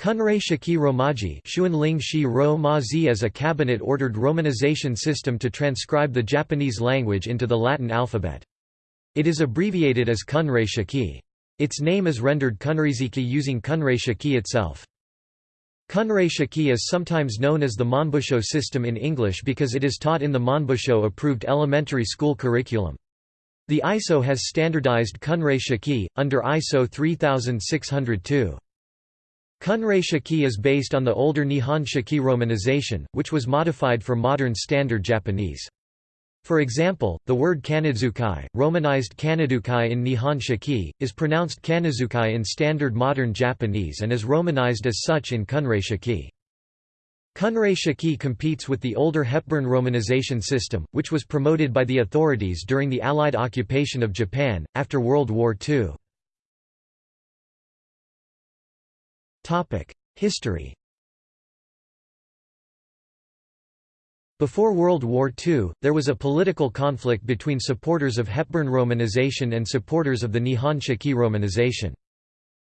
Kunrei Shiki Romaji Xuanling Shi Ro is a cabinet-ordered romanization system to transcribe the Japanese language into the Latin alphabet. It is abbreviated as Kunrei Shiki. Its name is rendered Kunreiziki using Kunrei Shiki itself. Kunrei Shiki is sometimes known as the Monbusho system in English because it is taught in the Monbusho-approved elementary school curriculum. The ISO has standardized Kunrei Shiki, under ISO 3602. Kunrei Shiki is based on the older Nihon Shiki romanization, which was modified for modern Standard Japanese. For example, the word Kanadzukai, romanized Kanadukai in Nihon Shiki, is pronounced Kanazukai in Standard Modern Japanese and is romanized as such in Kunrei Shiki. Kunrei Shiki competes with the older Hepburn romanization system, which was promoted by the authorities during the Allied occupation of Japan, after World War II. History Before World War II, there was a political conflict between supporters of Hepburn romanization and supporters of the Nihon Shiki romanization.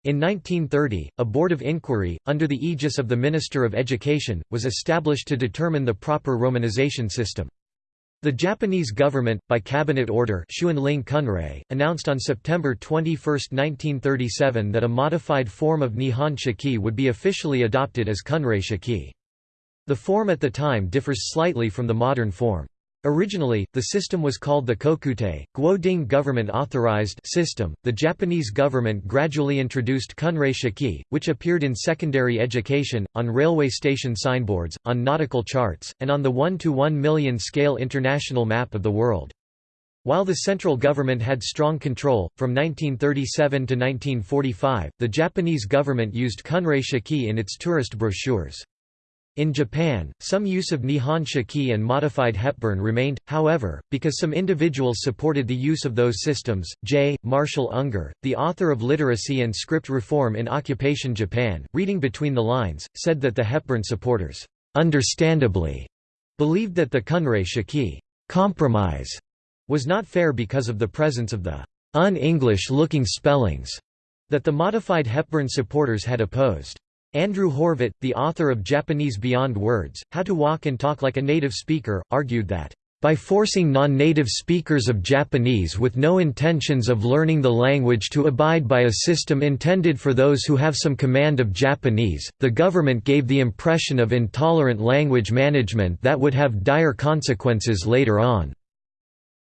In 1930, a board of inquiry, under the aegis of the Minister of Education, was established to determine the proper romanization system. The Japanese government, by cabinet order Kunrei, announced on September 21, 1937 that a modified form of Nihon Shiki would be officially adopted as Kunrei Shiki. The form at the time differs slightly from the modern form. Originally, the system was called the Kokutei, Guoding government authorized system. The Japanese government gradually introduced Kunrei Shiki, which appeared in secondary education, on railway station signboards, on nautical charts, and on the 1 to 1 million scale international map of the world. While the central government had strong control, from 1937 to 1945, the Japanese government used Kunrei Shiki in its tourist brochures. In Japan, some use of Nihon Shiki and modified Hepburn remained, however, because some individuals supported the use of those systems. J. Marshall Unger, the author of Literacy and Script Reform in Occupation Japan, reading between the lines, said that the Hepburn supporters, understandably, believed that the Kunrei Shiki compromise was not fair because of the presence of the un-English-looking spellings that the modified Hepburn supporters had opposed. Andrew Horvath, the author of Japanese Beyond Words, How to Walk and Talk Like a Native Speaker, argued that, "...by forcing non-native speakers of Japanese with no intentions of learning the language to abide by a system intended for those who have some command of Japanese, the government gave the impression of intolerant language management that would have dire consequences later on."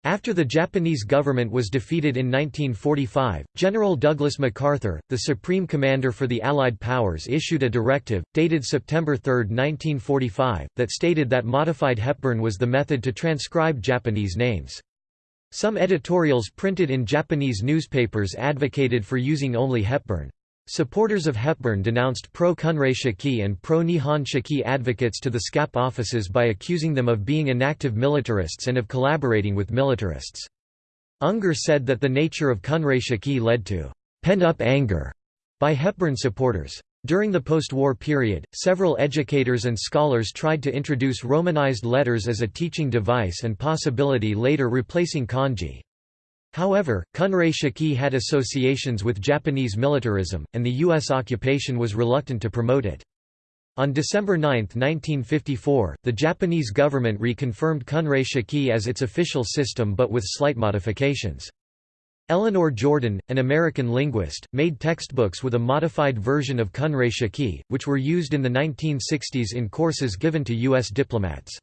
After the Japanese government was defeated in 1945, General Douglas MacArthur, the supreme commander for the Allied powers issued a directive, dated September 3, 1945, that stated that modified Hepburn was the method to transcribe Japanese names. Some editorials printed in Japanese newspapers advocated for using only Hepburn. Supporters of Hepburn denounced pro-Kunrei Shiki and pro-Nihon Shiki advocates to the SCAP offices by accusing them of being inactive militarists and of collaborating with militarists. Unger said that the nature of Kunrei Shiki led to «pent-up anger» by Hepburn supporters. During the post-war period, several educators and scholars tried to introduce romanized letters as a teaching device and possibility later replacing kanji. However, Kunrei Shiki had associations with Japanese militarism, and the U.S. occupation was reluctant to promote it. On December 9, 1954, the Japanese government reconfirmed Kunrei Shiki as its official system but with slight modifications. Eleanor Jordan, an American linguist, made textbooks with a modified version of Kunrei Shiki, which were used in the 1960s in courses given to U.S. diplomats.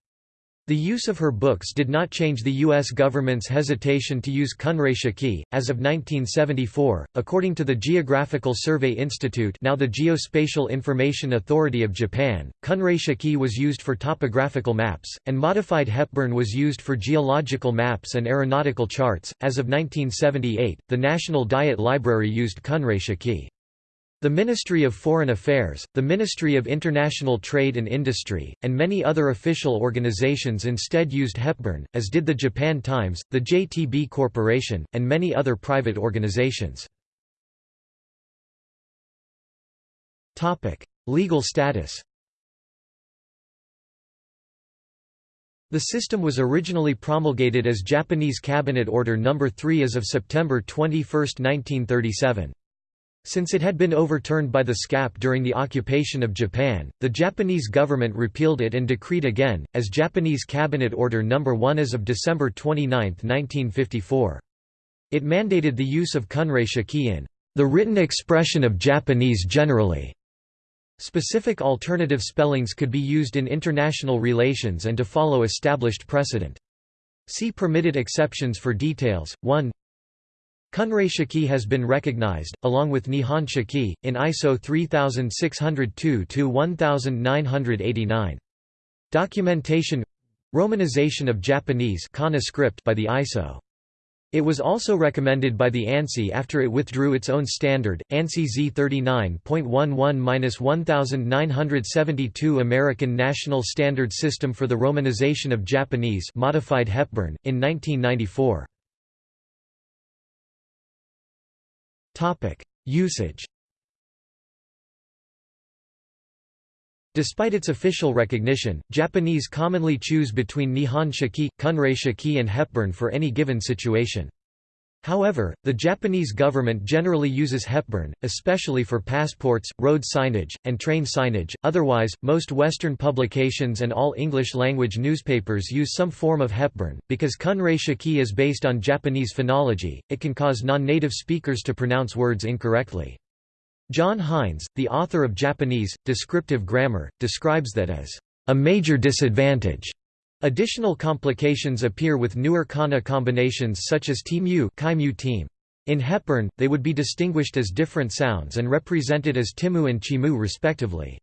The use of her books did not change the U.S. government's hesitation to use Kunrei Shiki. As of 1974, according to the Geographical Survey Institute now the Geospatial Information Authority of Japan, Kunrei Shiki was used for topographical maps, and modified Hepburn was used for geological maps and aeronautical charts. As of 1978, the National Diet Library used Kunrei Shiki. The Ministry of Foreign Affairs, the Ministry of International Trade and Industry, and many other official organizations instead used Hepburn, as did the Japan Times, the JTB Corporation, and many other private organizations. Legal status The system was originally promulgated as Japanese Cabinet Order No. 3 as of September 21, 1937. Since it had been overturned by the SCAP during the occupation of Japan, the Japanese government repealed it and decreed again, as Japanese Cabinet Order No. 1 as of December 29, 1954. It mandated the use of kunrei shiki in the written expression of Japanese generally. Specific alternative spellings could be used in international relations and to follow established precedent. See permitted exceptions for details. 1 Kunrei Shiki has been recognized, along with Nihon Shiki, in ISO 3602-1989. Documentation Romanization of Japanese by the ISO. It was also recommended by the ANSI after it withdrew its own standard, ANSI Z39.11-1972 American National Standard System for the Romanization of Japanese modified Hepburn, in 1994. Usage Despite its official recognition, Japanese commonly choose between Nihon Shiki, Kunrei Shiki and Hepburn for any given situation. However, the Japanese government generally uses Hepburn, especially for passports, road signage, and train signage. Otherwise, most Western publications and all English language newspapers use some form of Hepburn. Because Kunrei Shiki is based on Japanese phonology, it can cause non native speakers to pronounce words incorrectly. John Hinds, the author of Japanese, Descriptive Grammar, describes that as a major disadvantage Additional complications appear with newer kana combinations such as timu team. In Hepburn, they would be distinguished as different sounds and represented as timu and chimu respectively.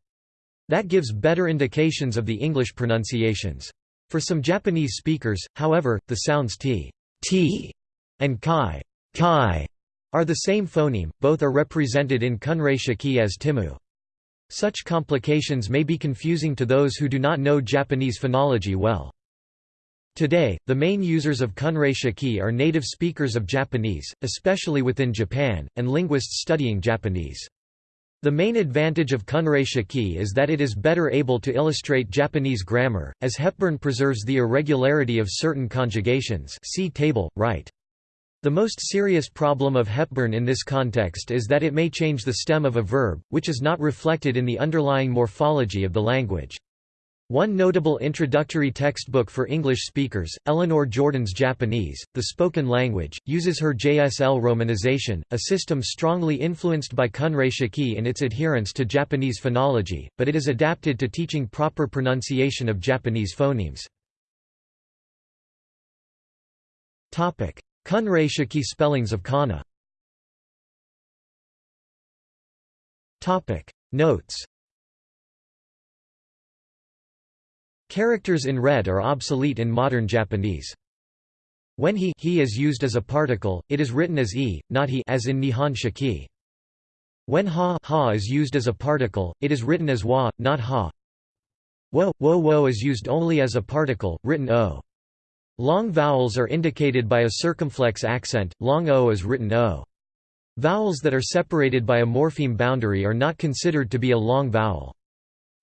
That gives better indications of the English pronunciations. For some Japanese speakers, however, the sounds t, t and kai, kai are the same phoneme, both are represented in kunrei shiki as timu. Such complications may be confusing to those who do not know Japanese phonology well. Today, the main users of Kunrei Shiki are native speakers of Japanese, especially within Japan, and linguists studying Japanese. The main advantage of Kunrei Shiki is that it is better able to illustrate Japanese grammar, as Hepburn preserves the irregularity of certain conjugations see table, right. The most serious problem of Hepburn in this context is that it may change the stem of a verb, which is not reflected in the underlying morphology of the language. One notable introductory textbook for English speakers, Eleanor Jordan's Japanese, The Spoken Language, uses her JSL romanization, a system strongly influenced by Kunrei Shiki in its adherence to Japanese phonology, but it is adapted to teaching proper pronunciation of Japanese phonemes. Kunrei Shiki spellings of kana Notes Characters in red are obsolete in modern Japanese. When he, he is used as a particle, it is written as e, not he as in Nihon Shiki. When ha, ha is used as a particle, it is written as wa, not ha. Wo, wo, wo is used only as a particle, written o. Long vowels are indicated by a circumflex accent, long o is written o. Vowels that are separated by a morpheme boundary are not considered to be a long vowel.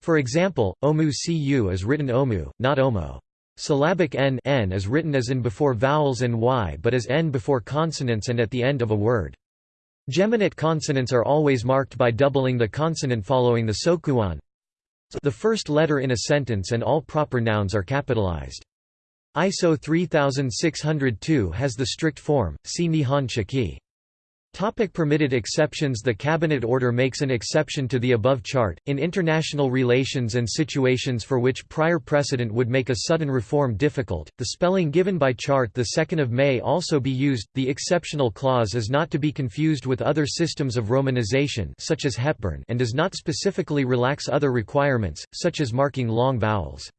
For example, omu cu is written omu, not omo. Syllabic n, n is written as in before vowels and y but as n before consonants and at the end of a word. Geminate consonants are always marked by doubling the consonant following the sokuon. The first letter in a sentence and all proper nouns are capitalized. ISO 3602 has the strict form, see Nihon Shiki. Topic permitted exceptions The Cabinet Order makes an exception to the above chart, in international relations and situations for which prior precedent would make a sudden reform difficult. The spelling given by chart 2 May also be used. The exceptional clause is not to be confused with other systems of romanization such as Hepburn and does not specifically relax other requirements, such as marking long vowels.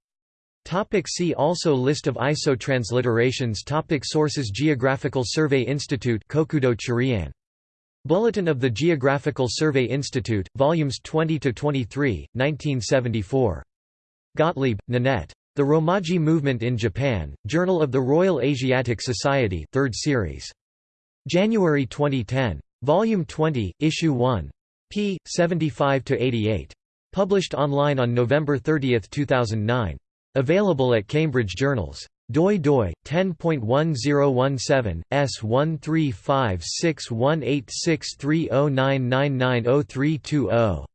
Topic see also List of ISO transliterations Topic Sources Geographical Survey Institute Kokudo Churian. Bulletin of the Geographical Survey Institute, Volumes 20–23, 1974. Gottlieb, Nanette. The Romaji Movement in Japan, Journal of the Royal Asiatic Society 3rd series. January 2010. Volume 20, Issue 1. p. 75–88. Published online on November 30, 2009. Available at Cambridge Journals doi doi 10.1017 S135618630999032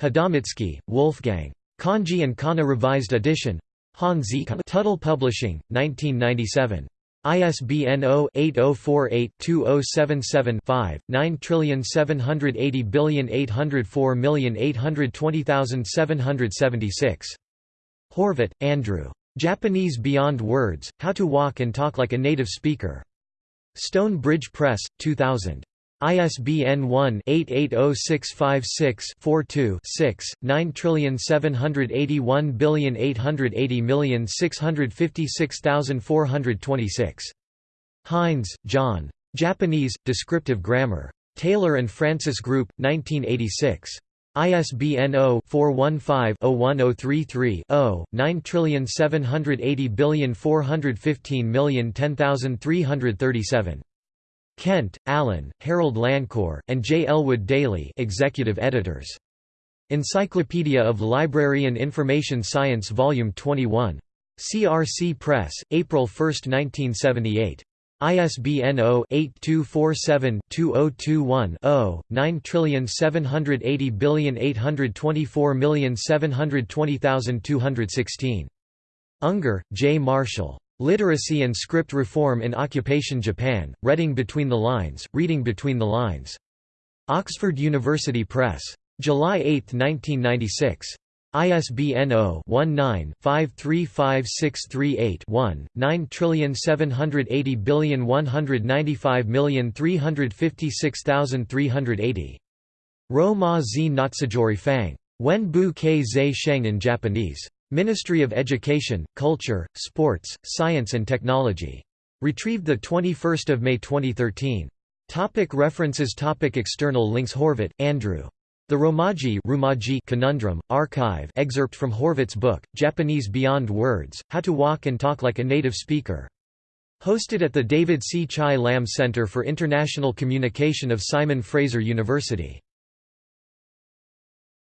Hadamitzky, Wolfgang. Kanji and Kana Revised Edition. Hanzi Tuttle Publishing, 1997. ISBN 0-8048-2077-5, 9780804820776. Horvath, Andrew. Japanese Beyond Words, How to Walk and Talk Like a Native Speaker. Stone Bridge Press, 2000. ISBN 1-880656-42-6, 9781880656426. Hinds, John. Japanese, Descriptive Grammar. Taylor and Francis Group, 1986. ISBN 0-415-01033-0, 9780415010337. Kent, Allen, Harold Lancour, and J. Elwood Daly executive editors. Encyclopedia of Library and Information Science Volume 21. CRC Press, April 1, 1978. ISBN 0-8247-2021-0, 9780824720216. Unger, J. Marshall. Literacy and Script Reform in Occupation Japan, Reading Between the Lines, Reading Between the Lines. Oxford University Press. July 8, 1996. ISBN 0-19-535638-1, 978019535635380. Ro ma zi natsujori fang. Wen bu ke zai sheng in Japanese. Ministry of Education, Culture, Sports, Science and Technology. Retrieved 21 May 2013. Topic references Topic External links Horvath, Andrew. The Romaji, Rumaji Conundrum, Archive excerpt from Horvath's book, Japanese Beyond Words, How to Walk and Talk Like a Native Speaker. Hosted at the David See-Chai Lam Center for International Communication of Simon Fraser University.